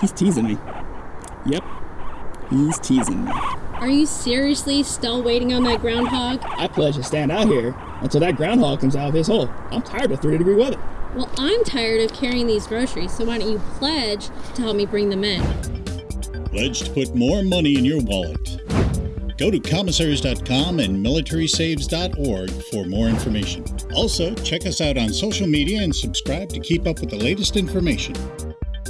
He's teasing me. Yep, he's teasing me. Are you seriously still waiting on that groundhog? I pledge to stand out here until that groundhog comes out of his hole. I'm tired of 30 degree weather. Well, I'm tired of carrying these groceries, so why don't you pledge to help me bring them in? Pledge to put more money in your wallet. Go to commissaries.com and militarysaves.org for more information. Also, check us out on social media and subscribe to keep up with the latest information.